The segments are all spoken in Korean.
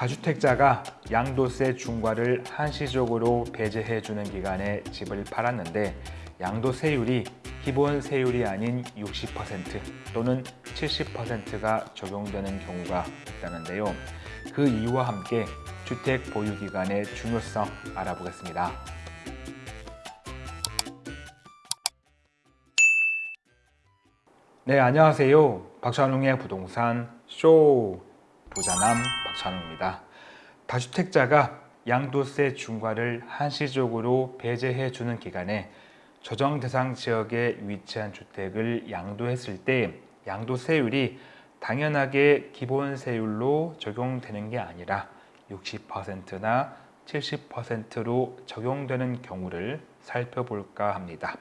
다주택자가 양도세 중과를 한시적으로 배제해 주는 기간에 집을 팔았는데 양도세율이 기본 세율이 아닌 60% 또는 70%가 적용되는 경우가 있다는데요. 그 이유와 함께 주택 보유 기간의 중요성 알아보겠습니다. 네, 안녕하세요. 박찬웅의 부동산 쇼 부자남 박찬웅입니다. 다주택자가 양도세 중과를 한시적으로 배제해 주는 기간에 조정 대상 지역에 위치한 주택을 양도했을 때 양도세율이 당연하게 기본 세율로 적용되는 게 아니라 60%나 70%로 적용되는 경우를 살펴볼까 합니다.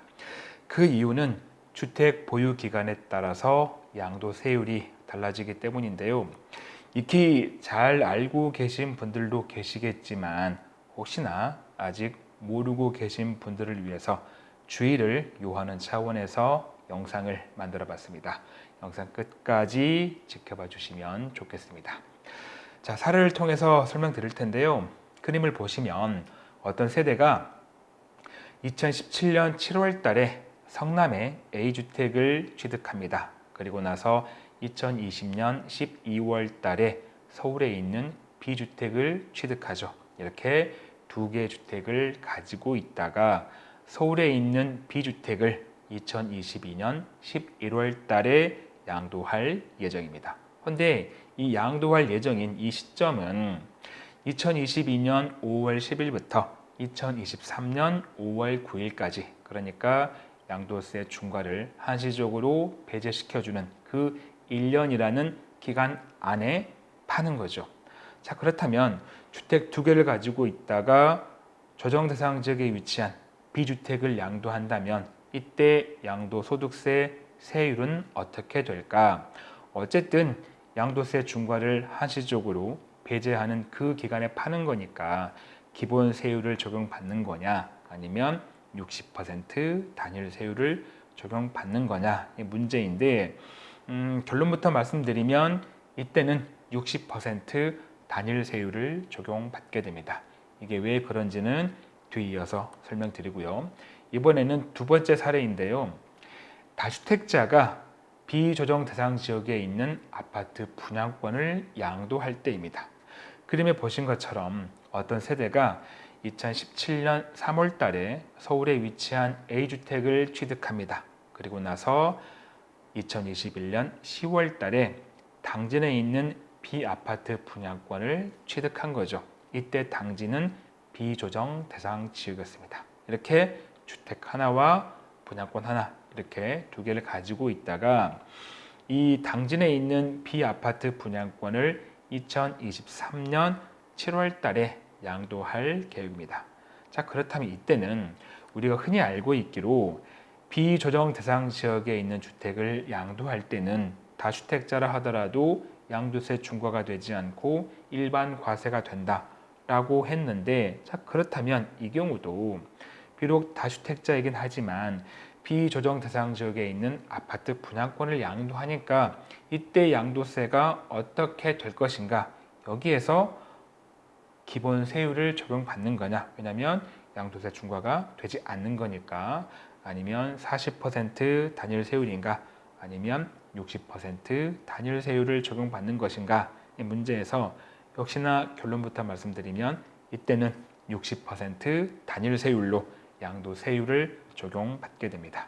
그 이유는 주택 보유 기간에 따라서 양도세율이 달라지기 때문인데요. 익히 잘 알고 계신 분들도 계시겠지만 혹시나 아직 모르고 계신 분들을 위해서 주의를 요하는 차원에서 영상을 만들어 봤습니다. 영상 끝까지 지켜봐 주시면 좋겠습니다. 자, 사례를 통해서 설명드릴 텐데요. 그림을 보시면 어떤 세대가 2017년 7월 달에 성남에 A주택을 취득합니다. 그리고 나서 2020년 12월 달에 서울에 있는 B주택을 취득하죠. 이렇게 두 개의 주택을 가지고 있다가 서울에 있는 B주택을 2022년 11월 달에 양도할 예정입니다. 그런데 이 양도할 예정인 이 시점은 2022년 5월 10일부터 2023년 5월 9일까지 그러니까 양도세 중과를 한시적으로 배제시켜주는 그 1년이라는 기간 안에 파는 거죠. 자 그렇다면 주택 두 개를 가지고 있다가 조정 대상 지역에 위치한 B주택을 양도한다면 이때 양도소득세 세율은 어떻게 될까? 어쨌든 양도세 중과를 한시적으로 배제하는 그 기간에 파는 거니까 기본 세율을 적용받는 거냐 아니면 60% 단일 세율을 적용받는 거냐 이 문제인데 음, 결론부터 말씀드리면 이때는 60% 단일 세율을 적용받게 됩니다. 이게 왜 그런지는 뒤이어서 설명드리고요. 이번에는 두 번째 사례인데요. 다주택자가 비조정 대상 지역에 있는 아파트 분양권을 양도할 때입니다. 그림에 보신 것처럼 어떤 세대가 2017년 3월 달에 서울에 위치한 A주택을 취득합니다. 그리고 나서 2021년 10월 달에 당진에 있는 B아파트 분양권을 취득한 거죠. 이때 당진은 비조정 대상 지역이었습니다. 이렇게 주택 하나와 분양권 하나 이렇게 두 개를 가지고 있다가 이 당진에 있는 B아파트 분양권을 2023년 7월 달에 양도할 계획입니다. 자 그렇다면 이때는 우리가 흔히 알고 있기로 비조정 대상 지역에 있는 주택을 양도할 때는 다주택자라 하더라도 양도세 중과가 되지 않고 일반 과세가 된다 라고 했는데 자 그렇다면 이 경우도 비록 다주택자이긴 하지만 비조정 대상 지역에 있는 아파트 분양권을 양도하니까 이때 양도세가 어떻게 될 것인가 여기에서 기본 세율을 적용받는 거냐? 왜냐하면 양도세 중과가 되지 않는 거니까 아니면 40% 단일 세율인가? 아니면 60% 단일 세율을 적용받는 것인가? 이 문제에서 역시나 결론부터 말씀드리면 이때는 60% 단일 세율로 양도 세율을 적용받게 됩니다.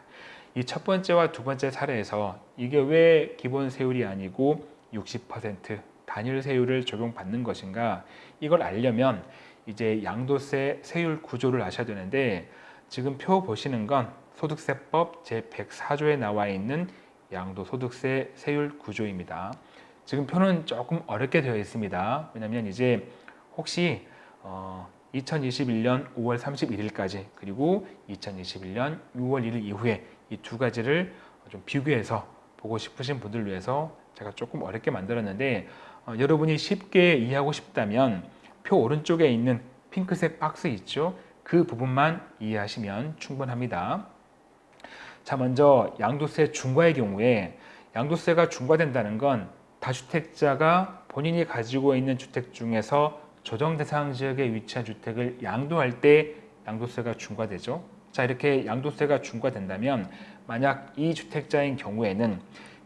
이 첫 번째와 두 번째 사례에서 이게 왜 기본 세율이 아니고 60% 단일 세율을 적용받는 것인가? 이걸 알려면 이제 양도세 세율 구조를 아셔야 되는데 지금 표 보시는 건 소득세법 제104조에 나와 있는 양도소득세 세율 구조입니다. 지금 표는 조금 어렵게 되어 있습니다. 왜냐하면 이제 혹시 어, 2021년 5월 31일까지 그리고 2021년 6월 1일 이후에 이 두 가지를 좀 비교해서 보고 싶으신 분들을 위해서 제가 조금 어렵게 만들었는데 어, 여러분이 쉽게 이해하고 싶다면 표 오른쪽에 있는 핑크색 박스 있죠? 그 부분만 이해하시면 충분합니다. 자 먼저 양도세 중과의 경우에 양도세가 중과된다는 건 다주택자가 본인이 가지고 있는 주택 중에서 조정 대상 지역에 위치한 주택을 양도할 때 양도세가 중과되죠. 자 이렇게 양도세가 중과된다면 만약 이 주택자인 경우에는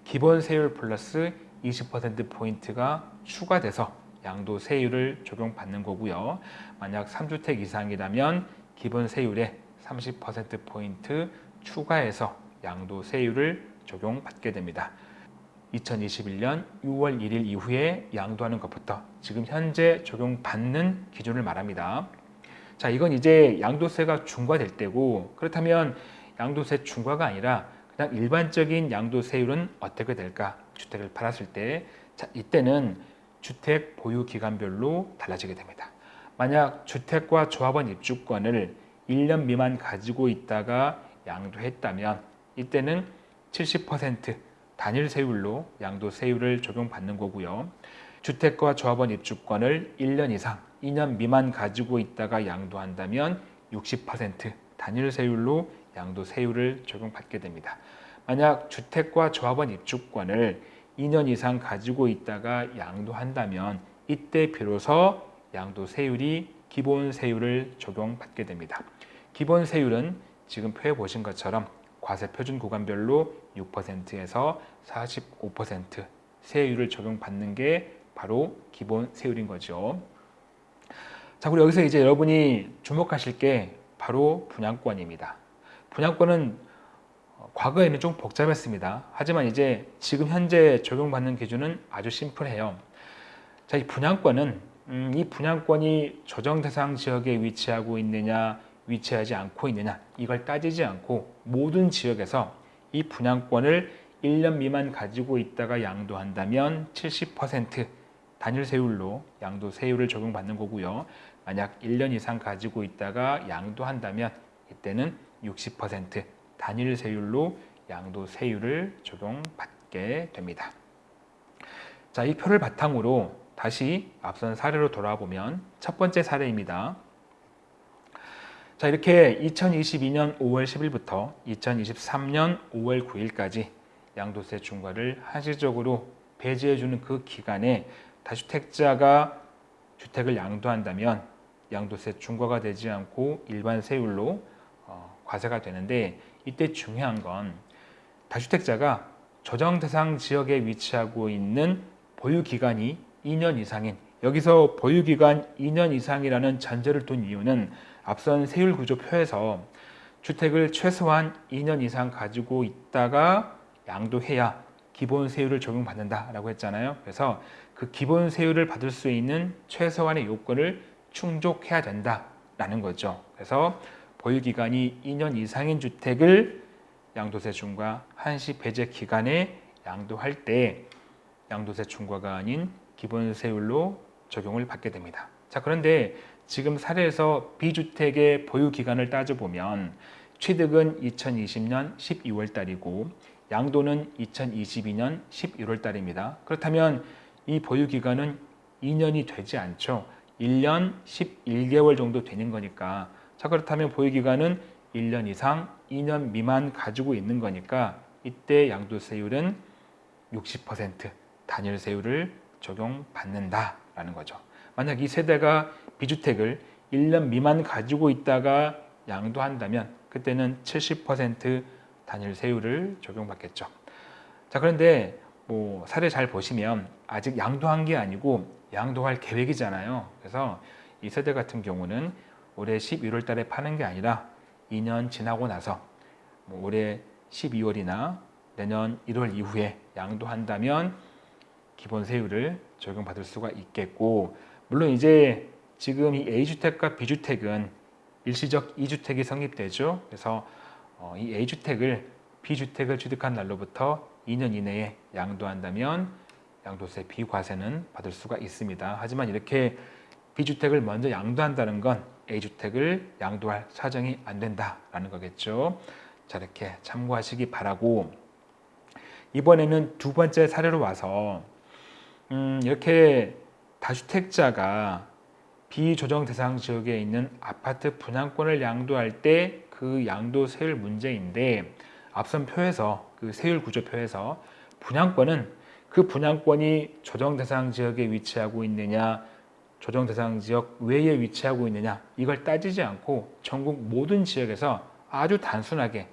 기본 세율 플러스 20% 포인트가 추가돼서 양도세율을 적용받는 거고요. 만약 3주택 이상이라면 기본 세율에 30% 포인트 추가해서 양도세율을 적용받게 됩니다. 2021년 6월 1일 이후에 양도하는 것부터 지금 현재 적용받는 기준을 말합니다. 자, 이건 이제 양도세가 중과될 때고 그렇다면 양도세 중과가 아니라 그냥 일반적인 양도세율은 어떻게 될까? 주택을 팔았을 때 자, 이때는 주택 보유 기간별로 달라지게 됩니다. 만약 주택과 조합원 입주권을 1년 미만 가지고 있다가 양도했다면 이때는 70% 단일 세율로 양도 세율을 적용받는 거고요. 주택과 조합원 입주권을 1년 이상 2년 미만 가지고 있다가 양도한다면 60% 단일 세율로 양도 세율을 적용받게 됩니다. 만약 주택과 조합원 입주권을 2년 이상 가지고 있다가 양도한다면 이때 비로소 양도 세율이 기본 세율을 적용받게 됩니다. 기본 세율은 지금 표에 보신 것처럼 과세 표준 구간별로 6%에서 45% 세율을 적용받는 게 바로 기본 세율인 거죠. 자, 그리고 여기서 이제 여러분이 주목하실 게 바로 분양권입니다. 분양권은 과거에는 좀 복잡했습니다. 하지만 이제 지금 현재 적용받는 기준은 아주 심플해요. 자, 이 분양권은 음, 이 분양권이 조정 대상 지역에 위치하고 있느냐, 위치하지 않고 있느냐 이걸 따지지 않고 모든 지역에서 이 분양권을 1년 미만 가지고 있다가 양도한다면 70% 단일 세율로 양도 세율을 적용받는 거고요. 만약 1년 이상 가지고 있다가 양도한다면 이때는 60% 단일 세율로 양도 세율을 적용받게 됩니다. 자, 이 표를 바탕으로 다시 앞선 사례로 돌아보면 첫 번째 사례입니다. 자 이렇게 2022년 5월 10일부터 2023년 5월 9일까지 양도세 중과를 한시적으로 배제해주는 그 기간에 다주택자가 주택을 양도한다면 양도세 중과가 되지 않고 일반 세율로 어, 과세가 되는데 이때 중요한 건 다주택자가 조정 대상 지역에 위치하고 있는 보유 기간이 2년 이상인 여기서 보유 기간 2년 이상이라는 전제를 둔 이유는 앞선 세율 구조표에서 주택을 최소한 2년 이상 가지고 있다가 양도해야 기본 세율을 적용받는다라고 했잖아요. 그래서 그 기본 세율을 받을 수 있는 최소한의 요건을 충족해야 된다라는 거죠. 그래서 보유 기간이 2년 이상인 주택을 양도세 중과 한시 배제 기간에 양도할 때 양도세 중과가 아닌 기본 세율로 적용을 받게 됩니다. 자, 그런데 지금 사례에서 비주택의 보유 기간을 따져보면 취득은 2020년 12월 달이고 양도는 2022년 11월 달입니다. 그렇다면 이 보유 기간은 2년이 되지 않죠. 1년 11개월 정도 되는 거니까 자 그렇다면 보유 기간은 1년 이상 2년 미만 가지고 있는 거니까 이때 양도세율은 60% 단일세율을 적용받는다라는 거죠. 만약 이 세대가 비주택을 1년 미만 가지고 있다가 양도한다면 그때는 70% 단일 세율을 적용받겠죠. 자 그런데 뭐 사례 잘 보시면 아직 양도한 게 아니고 양도할 계획이잖아요. 그래서 이 세대 같은 경우는 올해 11월 달에 파는 게 아니라 2년 지나고 나서 뭐 올해 12월이나 내년 1월 이후에 양도한다면 기본 세율을 적용받을 수가 있겠고 물론 이제 지금 이 A주택과 B주택은 일시적 2주택이 성립되죠. 그래서 어, 이 A주택을 B주택을 취득한 날로부터 2년 이내에 양도한다면 양도세 비과세는 받을 수가 있습니다. 하지만 이렇게 B주택을 먼저 양도한다는 건 A주택을 양도할 사정이 안 된다라는 거겠죠. 자 이렇게 참고하시기 바라고 이번에는 두 번째 사례로 와서 음, 이렇게 다주택자가 비조정 대상 지역에 있는 아파트 분양권을 양도할 때 그 양도 세율 문제인데 앞선 표에서 그 세율 구조표에서 분양권은 그 분양권이 조정 대상 지역에 위치하고 있느냐, 조정 대상 지역 외에 위치하고 있느냐 이걸 따지지 않고 전국 모든 지역에서 아주 단순하게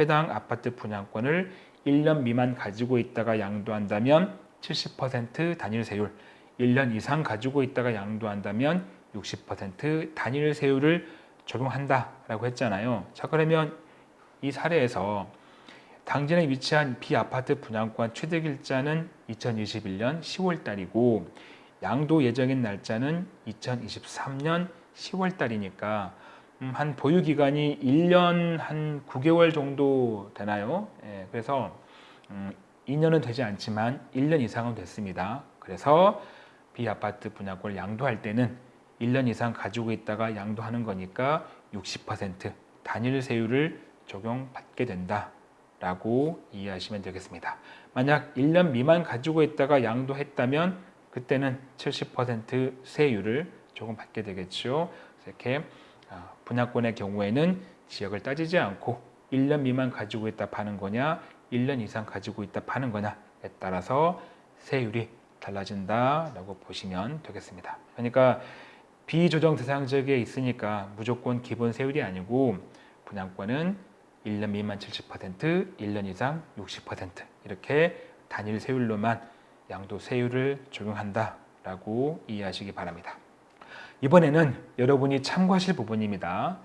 해당 아파트 분양권을 1년 미만 가지고 있다가 양도한다면 70% 단일 세율, 1년 이상 가지고 있다가 양도한다면 60% 단일 세율을 적용한다라고 했잖아요. 자 그러면 이 사례에서 당진에 위치한 비아파트 분양권 취득일자는 2021년 10월 달이고 양도 예정인 날짜는 2023년 10월 달이니까 음, 한 보유 기간이 1년 한 9개월 정도 되나요? 예, 그래서 음, 2년은 되지 않지만 1년 이상은 됐습니다. 그래서 비아파트 분양권을 양도할 때는 1년 이상 가지고 있다가 양도하는 거니까 60% 단일 세율을 적용받게 된다 라고 이해하시면 되겠습니다. 만약 1년 미만 가지고 있다가 양도했다면 그때는 70% 세율을 조금 받게 되겠죠. 이렇게 아, 분양권의 경우에는 지역을 따지지 않고 1년 미만 가지고 있다 파는 거냐 1년 이상 가지고 있다 파는 거냐에 따라서 세율이 달라진다라고 보시면 되겠습니다. 그러니까 비조정 대상 지역에 있으니까 무조건 기본 세율이 아니고 분양권은 1년 미만 70%, 1년 이상 60% 이렇게 단일 세율로만 양도 세율을 적용한다라고 이해하시기 바랍니다. 이번에는 여러분이 참고하실 부분입니다.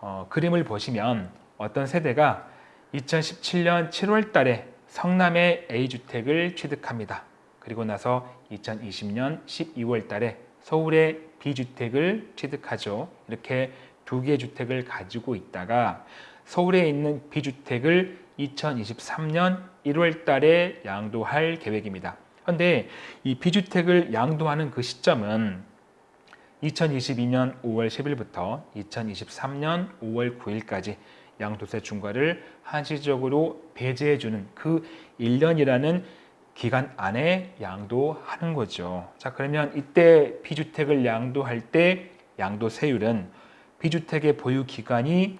어, 그림을 보시면 어떤 세대가 2017년 7월 달에 성남의 A주택을 취득합니다. 그리고 나서 2020년 12월 달에 서울의 B주택을 취득하죠. 이렇게 두 개의 주택을 가지고 있다가 서울에 있는 B주택을 2023년 1월 달에 양도할 계획입니다. 그런데 이 B주택을 양도하는 그 시점은 2022년 5월 10일부터 2023년 5월 9일까지 양도세 중과를 한시적으로 배제해주는 그 1년이라는 기간 안에 양도하는 거죠. 자 그러면 이때 B주택을 양도할 때 양도세율은 B주택의 보유 기간이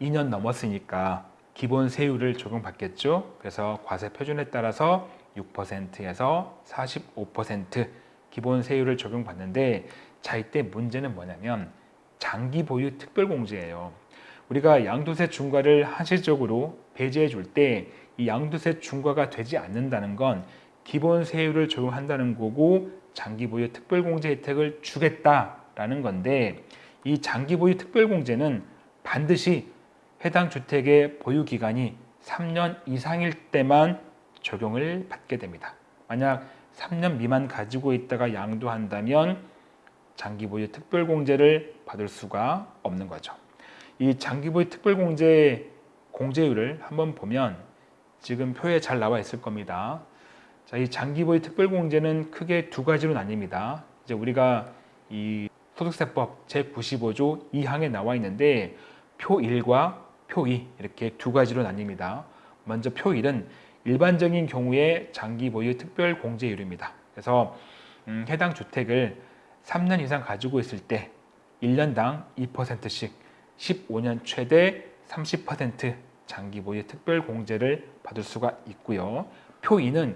2년 넘었으니까 기본 세율을 적용받겠죠. 그래서 과세 표준에 따라서 6%에서 45% 기본 세율을 적용받는데 자 이때 문제는 뭐냐면 장기 보유 특별공제예요. 우리가 양도세 중과를 한시적으로 배제해 줄 때 이 양도세 중과가 되지 않는다는 건 기본 세율을 적용한다는 거고 장기 보유 특별공제 혜택을 주겠다라는 건데 이 장기 보유 특별공제는 반드시 해당 주택의 보유 기간이 3년 이상일 때만 적용을 받게 됩니다. 만약 3년 미만 가지고 있다가 양도한다면 장기 보유 특별공제를 받을 수가 없는 거죠. 이 장기 보유 특별공제 공제율을 한번 보면 지금 표에 잘 나와 있을 겁니다. 자, 이 장기 보유 특별공제는 크게 두 가지로 나뉩니다. 이제 우리가 이 소득세법 제95조 2항에 나와 있는데 표 1과 표 2 이렇게 두 가지로 나뉩니다. 먼저 표 1은 일반적인 경우에 장기 보유 특별 공제율입니다. 그래서 음, 해당 주택을 3년 이상 가지고 있을 때 1년당 2%씩 15년 최대 30% 장기 보유 특별 공제를 받을 수가 있고요. 표 2는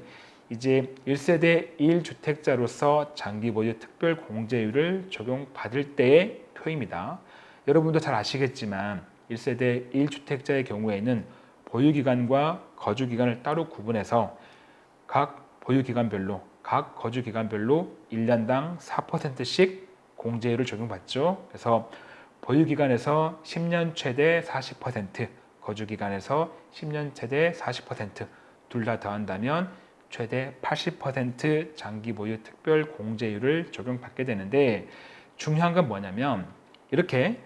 이제 1세대 1주택자로서 장기 보유 특별 공제율을 적용받을 때의 표입니다. 여러분도 잘 아시겠지만 1세대 1주택자의 경우에는 보유기간과 거주기간을 따로 구분해서 각 보유기간별로 각 거주기간별로 1년당 4%씩 공제율을 적용받죠. 그래서 보유기간에서 10년 최대 40%, 거주기간에서 10년 최대 40%둘 다 더한다면 최대 80% 장기 보유 특별 공제율을 적용받게 되는데 중요한 건 뭐냐면 이렇게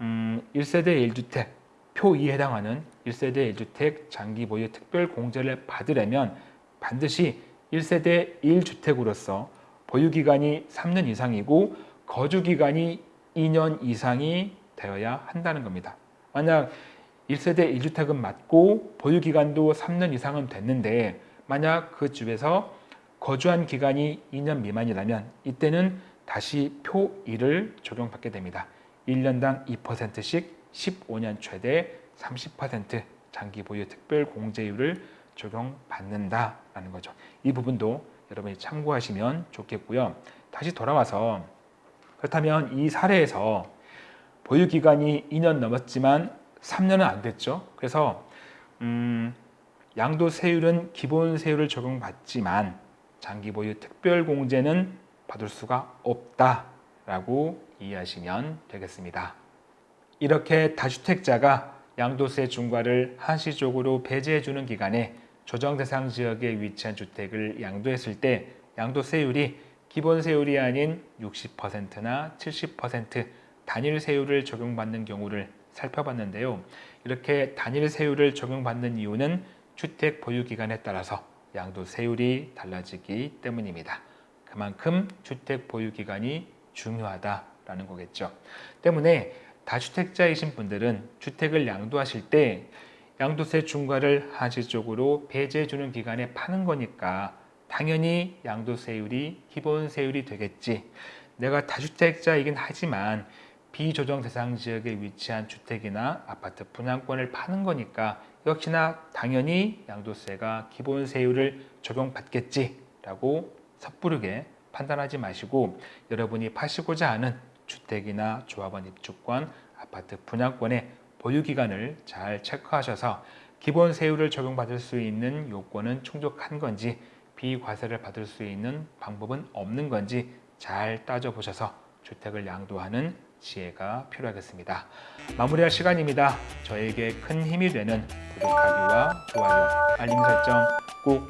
음, 1세대 1주택 표 2에 해당하는 1세대 1주택 장기 보유 특별 공제를 받으려면 반드시 1세대 1주택으로서 보유기간이 3년 이상이고 거주기간이 2년 이상이 되어야 한다는 겁니다. 만약 1세대 1주택은 맞고 보유기간도 3년 이상은 됐는데 만약 그 집에서 거주한 기간이 2년 미만이라면 이때는 다시 표 1을 적용받게 됩니다. 1년당 2%씩 15년 최대 30% 장기 보유 특별 공제율을 적용받는다라는 거죠. 이 부분도 여러분이 참고하시면 좋겠고요. 다시 돌아와서 그렇다면 이 사례에서 보유 기간이 2년 넘었지만 3년은 안 됐죠. 그래서 음, 양도 세율은 기본 세율을 적용받지만 장기 보유 특별 공제는 받을 수가 없다라고 이해하시면 되겠습니다. 이렇게 다주택자가 양도세 중과를 한시적으로 배제해 주는 기간에 조정 대상 지역에 위치한 주택을 양도했을 때 양도세율이 기본 세율이 아닌 60%나 70% 단일 세율을 적용받는 경우를 살펴봤는데요. 이렇게 단일 세율을 적용받는 이유는 주택 보유 기간에 따라서 양도 세율이 달라지기 때문입니다. 그만큼 주택 보유 기간이 중요하다라는 거겠죠. 때문에 다주택자이신 분들은 주택을 양도하실 때 양도세 중과를 한시적으로 배제해 주는 기간에 파는 거니까 당연히 양도세율이 기본세율이 되겠지. 내가 다주택자이긴 하지만 비조정 대상 지역에 위치한 주택이나 아파트 분양권을 파는 거니까 역시나 당연히 양도세가 기본세율을 적용받겠지라고 섣부르게 판단하지 마시고 여러분이 파시고자 하는 주택이나 조합원 입주권, 아파트 분양권의 보유 기간을 잘 체크하셔서 기본 세율을 적용받을 수 있는 요건은 충족한 건지 비과세를 받을 수 있는 방법은 없는 건지 잘 따져보셔서 주택을 양도하는 지혜가 필요하겠습니다. 마무리할 시간입니다. 저에게 큰 힘이 되는 구독하기와 좋아요, 알림 설정 꼭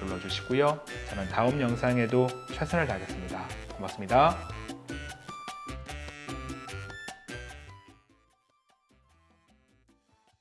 눌러주시고요. 저는 다음 영상에도 최선을 다하겠습니다. 고맙습니다.